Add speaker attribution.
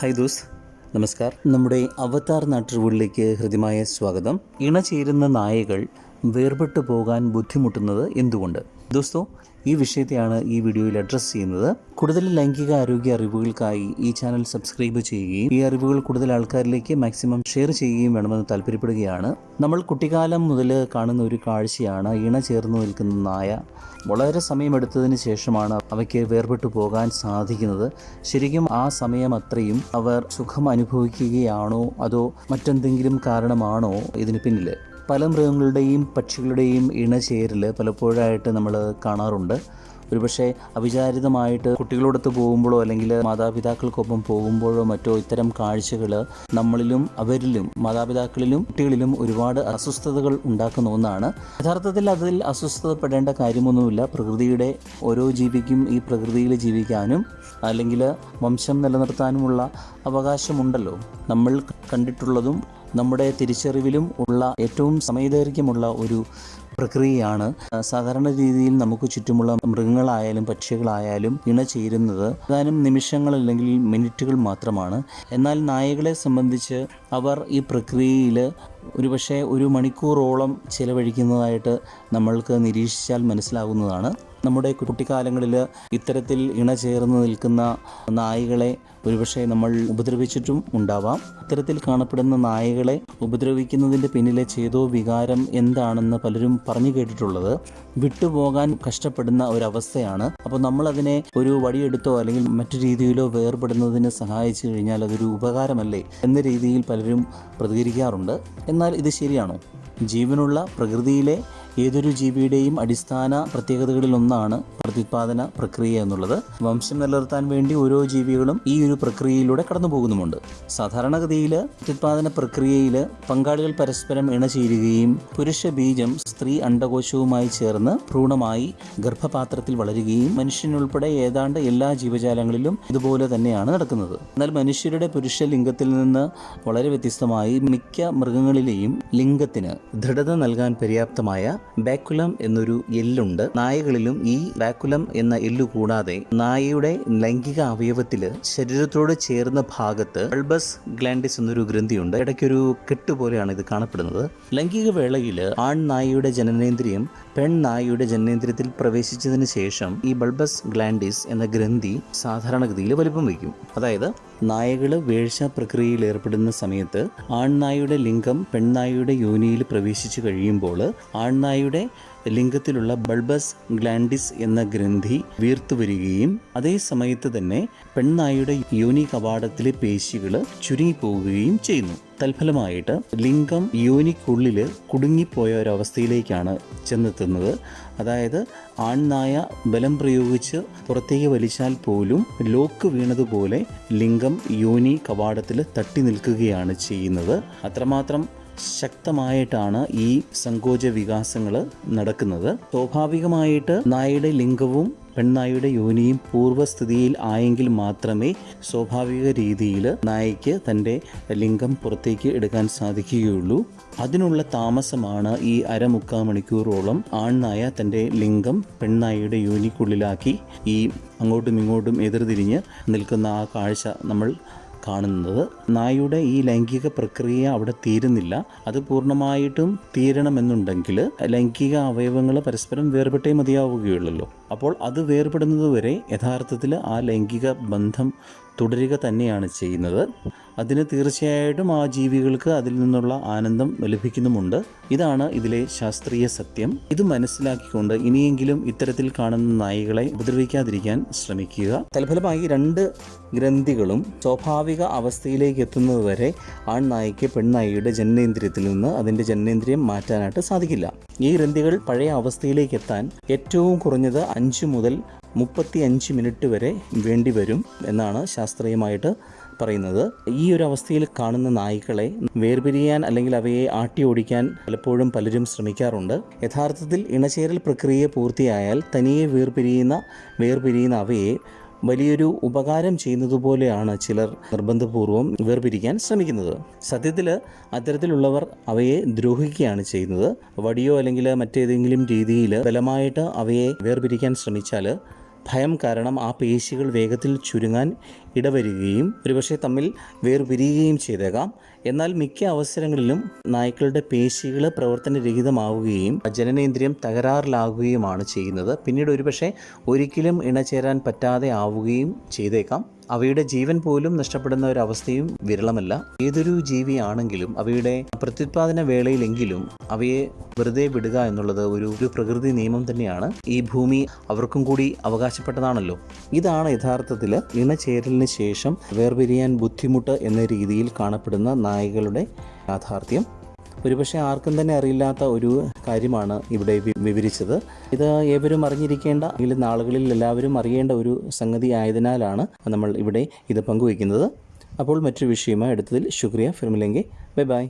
Speaker 1: Hi those നമസ്കാർ. നമ്മുടെ അവതാർ നാട്ടുകളിലേക്ക് ഹൃദ്യമായ സ്വാഗതം. ഇണചേരുന്ന നായകൾ വേർപെട്ടു പോകാൻ ബുദ്ധിമുട്ടുന്നത് എന്തുകൊണ്ട്? ദോസ്തോ ഈ വിഷയത്തെയാണ് ഈ വീഡിയോയിൽ അഡ്രസ്സ് ചെയ്യുന്നത്. കൂടുതൽ ലൈംഗിക ആരോഗ്യ അറിവുകൾക്കായി ഈ ചാനൽ സബ്സ്ക്രൈബ് ചെയ്യുകയും ഈ അറിവുകൾ കൂടുതൽ ആൾക്കാരിലേക്ക് മാക്സിമം ഷെയർ ചെയ്യുകയും വേണമെന്ന് താല്പര്യപ്പെടുകയാണ്. നമ്മൾ കുട്ടിക്കാലം മുതൽ കാണുന്ന ഒരു കാഴ്ചയാണ് ഇണ ചേർന്ന് നിൽക്കുന്ന നായ. വളരെ സമയമെടുത്തതിന് ശേഷമാണ് അവയ്ക്ക് വേർപെട്ടു പോകാൻ സാധിക്കുന്നത്. ശരിക്കും ആ സമയം അത്രയും അവർ സുഖം അനുഭവിക്കുകയാണോ അതോ മറ്റെന്തെങ്കിലും കാരണമാണോ ഇതിന് പിന്നിൽ പല മൃഗങ്ങളുടെയും പക്ഷികളുടെയും ഇണചേരൽ പലപ്പോഴായിട്ട് നമ്മൾ കാണാറുണ്ട്. ഒരുപക്ഷെ അവിചാരിതമായിട്ട് കുട്ടികളോടൊത്ത് പോകുമ്പോഴോ അല്ലെങ്കിൽ മാതാപിതാക്കൾക്കൊപ്പം പോകുമ്പോഴോ മറ്റോ ഇത്തരം കാഴ്ചകൾ നമ്മളിലും അവരിലും മാതാപിതാക്കളിലും കുട്ടികളിലും ഒരുപാട് അസ്വസ്ഥതകൾ ഉണ്ടാക്കുന്ന ഒന്നാണ്. യഥാർത്ഥത്തിൽ അതിൽ അസ്വസ്ഥതപ്പെടേണ്ട കാര്യമൊന്നുമില്ല. പ്രകൃതിയുടെ ഓരോ ജീവിക്കും ഈ പ്രകൃതിയിൽ ജീവിക്കാനും അല്ലെങ്കിൽ വംശം നിലനിർത്താനുമുള്ള അവകാശമുണ്ടല്ലോ. നമ്മൾ കണ്ടിട്ടുള്ളതും നമ്മുടെ തിരിച്ചറിവിലും ഉള്ള ഏറ്റവും സമയദൈർഘ്യമുള്ള ഒരു പ്രക്രിയയാണ്. സാധാരണ രീതിയിൽ നമുക്ക് ചുറ്റുമുള്ള മൃഗങ്ങളായാലും പക്ഷികളായാലും ഇണ ചേരുന്നത് ഏതാനും നിമിഷങ്ങൾ അല്ലെങ്കിൽ മിനിറ്റുകൾ മാത്രമാണ്. എന്നാൽ നായകളെ സംബന്ധിച്ച് അവർ ഈ പ്രക്രിയയിൽ ഒരുപക്ഷെ ഒരു മണിക്കൂറോളം ചിലവഴിക്കുന്നതായിട്ട് നമ്മൾക്ക് നിരീക്ഷിച്ചാൽ മനസ്സിലാകുന്നതാണ് നമ്മുടെ കുട്ടിക്കാലങ്ങളിൽ ഇത്തരത്തിൽ ഇണ ചേർന്ന് നിൽക്കുന്ന നായകളെ ഒരുപക്ഷെ നമ്മൾ ഉപദ്രവിച്ചിട്ടും ഉണ്ടാവാം. ഇത്തരത്തിൽ കാണപ്പെടുന്ന നായകളെ ഉപദ്രവിക്കുന്നതിന്റെ പിന്നിലെ ചേതോ വികാരം എന്താണെന്ന് പലരും പറഞ്ഞു കേട്ടിട്ടുള്ളത്. വിട്ടുപോകാൻ കഷ്ടപ്പെടുന്ന ഒരവസ്ഥയാണ്. അപ്പോൾ നമ്മളതിനെ ഒരു വടിയെടുത്തോ അല്ലെങ്കിൽ മറ്റു രീതിയിലോ വേർപെടുന്നതിന് സഹായിച്ചു കഴിഞ്ഞാൽ അതൊരു ഉപകാരമല്ലേ എന്ന രീതിയിൽ പലരും പ്രതികരിക്കാറുണ്ട്. എന്നാൽ ഇത് ശരിയാണോ? ജീവനുള്ള പ്രകൃതിയിലെ ഏതൊരു ജീവിയുടെയും അടിസ്ഥാന പ്രത്യേകതകളിൽ ഒന്നാണ് പ്രത്യുത്പാദന പ്രക്രിയ എന്നുള്ളത്. വംശം നിലനിർത്താൻ വേണ്ടി ഓരോ ജീവികളും ഈ ഒരു പ്രക്രിയയിലൂടെ കടന്നു പോകുന്നുമുണ്ട്. സാധാരണഗതിയിൽ പ്രത്യുത്പാദന പ്രക്രിയയിൽ പങ്കാളികൾ പരസ്പരം ഇണചേരുകയും പുരുഷ ബീജം സ്ത്രീ അണ്ടകോശവുമായി ചേർന്ന് ഭ്രൂണമായി ഗർഭപാത്രത്തിൽ വളരുകയും മനുഷ്യനുൾപ്പെടെ ഏതാണ്ട് എല്ലാ ജീവജാലങ്ങളിലും ഇതുപോലെ തന്നെയാണ് നടക്കുന്നത്. എന്നാൽ മനുഷ്യരുടെ പുരുഷ ലിംഗത്തിൽ നിന്ന് വളരെ വ്യത്യസ്തമായി മിക്ക മൃഗങ്ങളിലെയും ലിംഗത്തിന് ദൃഢത നൽകാൻ പര്യാപ്തമായ ബാക്കുലം എന്നൊരു എല്ലുണ്ട്. നായകളിലും ഈ ബാക്കുലം എന്ന എല്ലു കൂടാതെ നായയുടെ ലൈംഗിക അവയവത്തിൽ ശരീരത്തോട് ചേർന്ന ഭാഗത്ത് അൾബസ് ഗ്ലാൻഡിസ് എന്നൊരു ഗ്രന്ഥിയുണ്ട്. ഇടയ്ക്കൊരു കെട്ട് പോലെയാണ് ഇത് കാണപ്പെടുന്നത്. ലൈംഗിക വേളയിൽ ആൺ നായയുടെ ജനനേന്ദ്രിയം പെൺ നായയുടെ ജനനേന്ദ്രിയത്തിൽ പ്രവേശിച്ചതിന് ശേഷം ഈ ബൾബസ് ഗ്ലാൻഡിസ് എന്ന ഗ്രന്ഥി സാധാരണഗതിയിൽ വലിപ്പം വയ്ക്കും അതായത് നായകൾ വേഴ്ച പ്രക്രിയയിൽ ഏർപ്പെടുന്ന സമയത്ത് ആൺനായയുടെ ലിംഗം പെൺനായയുടെ യോനിയിൽ പ്രവേശിച്ചു കഴിയുമ്പോൾ ആൺനായയുടെ ലിംഗത്തിലുള്ള ബൾബസ് ഗ്ലാൻഡിസ് എന്ന ഗ്രന്ഥി വീർത്തു വരികയും അതേ സമയത്ത് തന്നെ പെൺനായയുടെ യോനി കവാടത്തിലെ പേശികൾ ചുരുങ്ങിപ്പോവുകയും ചെയ്യുന്നു. തൽഫലമായിട്ട് ലിംഗം യോനിക്കുള്ളിൽ കുടുങ്ങിപ്പോയ ഒരവസ്ഥയിലേക്കാണ് ചെന്നെത്തുന്നത്. അതായത് ആൺനായ ബലം പ്രയോഗിച്ച് പുറത്തേക്ക് വലിച്ചാൽ പോലും ലോക്ക് വീണതുപോലെ ലിംഗം യോനി കവാടത്തിൽ തട്ടി നിൽക്കുകയാണ് ചെയ്യുന്നത്. അത്രമാത്രം ശക്തമായിട്ടാണ് ഈ സങ്കോച വികാസങ്ങൾ നടക്കുന്നത്. സ്വാഭാവികമായിട്ട് നായയുടെ ലിംഗവും പെൺനായയുടെ യോനിയും പൂർവസ്ഥിതിയിൽ ആയെങ്കിൽ മാത്രമേ സ്വാഭാവിക രീതിയിൽ നായയ്ക്ക് തന്റെ ലിംഗം പുറത്തേക്ക് എടുക്കാൻ സാധിക്കുകയുള്ളൂ. അതിനുള്ള താമസമാണ് ഈ അരമുക്കാൽ മണിക്കൂറോളം ആൺനായ തന്റെ ലിംഗം പെൺനായയുടെ യോനിക്കുള്ളിലാക്കി ഈ അങ്ങോട്ടും ഇങ്ങോട്ടും എതിർതിരിഞ്ഞ് നിൽക്കുന്ന ആ കാഴ്ച നമ്മൾ കാണുന്നത്. നായയുടെ ഈ ലൈംഗിക പ്രക്രിയ അവിടെ തീരുന്നില്ല. അത് പൂർണമായിട്ടും തീരണമെന്നുണ്ടെങ്കിൽ ലൈംഗിക അവയവങ്ങൾ പരസ്പരം വേർപെട്ടേ മതിയാവുകയുള്ളല്ലോ. അപ്പോൾ അത് വേർപെടുന്നതുവരെ യഥാർത്ഥത്തിൽ ആ ലൈംഗിക ബന്ധം തുടരുക തന്നെയാണ് ചെയ്യുന്നത്. അതിന് തീർച്ചയായിട്ടും ആ ജീവികൾക്ക് അതിൽ നിന്നുള്ള ആനന്ദം ലഭിക്കുന്നുമുണ്ട്. ഇതാണ് ഇതിലെ ശാസ്ത്രീയ സത്യം. ഇത് മനസ്സിലാക്കിക്കൊണ്ട് ഇനിയെങ്കിലും ഇത്തരത്തിൽ കാണുന്ന നായികളെ ഉപദ്രവിക്കാതിരിക്കാൻ ശ്രമിക്കുക. തൽഫലമായി രണ്ട് ഗ്രന്ഥികളും സ്വാഭാവിക അവസ്ഥയിലേക്ക് എത്തുന്നതുവരെ ആൺനായിക്ക് പെൺനായിയുടെ ജനനേന്ദ്രിയത്തിൽ നിന്ന് അതിന്റെ ജനനേന്ദ്രിയം മാറ്റാനായിട്ട് സാധിക്കില്ല. ഈ ഗ്രന്ഥികൾ പഴയ അവസ്ഥയിലേക്ക് എത്താൻ ഏറ്റവും കുറഞ്ഞത് അഞ്ച് മുതൽ മുപ്പത്തി അഞ്ച് മിനിറ്റ് വരെ വേണ്ടി വരും എന്നാണ് ശാസ്ത്രീയമായിട്ട് പറയുന്നത്. ഈ ഒരു അവസ്ഥയിൽ കാണുന്ന നായ്ക്കളെ വേർപിരിയാൻ അല്ലെങ്കിൽ അവയെ ആട്ടി ഓടിക്കാൻ പലപ്പോഴും പലരും ശ്രമിക്കാറുണ്ട്. യഥാർത്ഥത്തിൽ ഇണചേരൽ പ്രക്രിയ പൂർത്തിയായാൽ തനിയെ വേർപിരിയുന്ന വേർപിരിയുന്ന അവയെ വലിയൊരു ഉപകാരം ചെയ്യുന്നതുപോലെയാണ് ചിലർ നിർബന്ധപൂർവം വേർപിരിക്കാൻ ശ്രമിക്കുന്നത്. സത്യത്തിൽ അത്തരത്തിലുള്ളവർ അവയെ ദ്രോഹിക്കുകയാണ് ചെയ്യുന്നത്. വടിയോ അല്ലെങ്കിൽ മറ്റേതെങ്കിലും രീതിയിൽ ബലമായിട്ട് അവയെ വേർപിരിക്കാൻ ശ്രമിച്ചാൽ ഭയം കാരണം ആ പേശികൾ വേഗത്തിൽ ചുരുങ്ങാൻ ഇടവരികയും ഒരുപക്ഷെ തമ്മിൽ വേർപിരിയുകയും ചെയ്തേക്കാം. എന്നാൽ മിക്ക അവസരങ്ങളിലും നായ്ക്കളുടെ പേശികൾ പ്രവർത്തനരഹിതമാവുകയും ജനനേന്ദ്രിയം തകരാറിലാകുകയുമാണ് ചെയ്യുന്നത്. പിന്നീട് ഒരുപക്ഷെ ഒരിക്കലും ഇണചേരാൻ പറ്റാതെ ആവുകയും ചെയ്തേക്കാം. അവയുടെ ജീവൻ പോലും നഷ്ടപ്പെടുന്ന ഒരു അവസ്ഥയും വിരളമല്ല. ഏതൊരു ജീവിയാണെങ്കിലും അവയുടെ പ്രത്യുത്പാദന വേളയിലെങ്കിലും അവയെ വെറുതെ വിടുക എന്നുള്ളത് ഒരു ഒരു പ്രകൃതി നിയമം തന്നെയാണ്. ഈ ഭൂമി അവർക്കും കൂടി അവകാശപ്പെട്ടതാണല്ലോ. ഇതാണ് യഥാർത്ഥത്തിൽ ഇണചേരലിന് ശേഷം വേർപിരിയാൻ ബുദ്ധിമുട്ട് എന്ന രീതിയിൽ കാണപ്പെടുന്ന നായകളുടെ യാഥാർത്ഥ്യം. ഒരുപക്ഷെ ആർക്കും തന്നെ അറിയില്ലാത്ത ഒരു കാര്യമാണ് ഇവിടെ വിവരിച്ചത്. ഇത് ഏവരും അറിഞ്ഞിരിക്കേണ്ട അല്ലെങ്കിൽ നാളുകളിൽ എല്ലാവരും അറിയേണ്ട ഒരു സംഗതി ആയതിനാലാണ് നമ്മൾ ഇവിടെ ഇത് പങ്കുവയ്ക്കുന്നത്. അപ്പോൾ മറ്റൊരു വിഷയമായി എടുത്തതിൽ ശുക്രിയ ഫിർമിലെങ്കിൽ ബൈ ബൈ.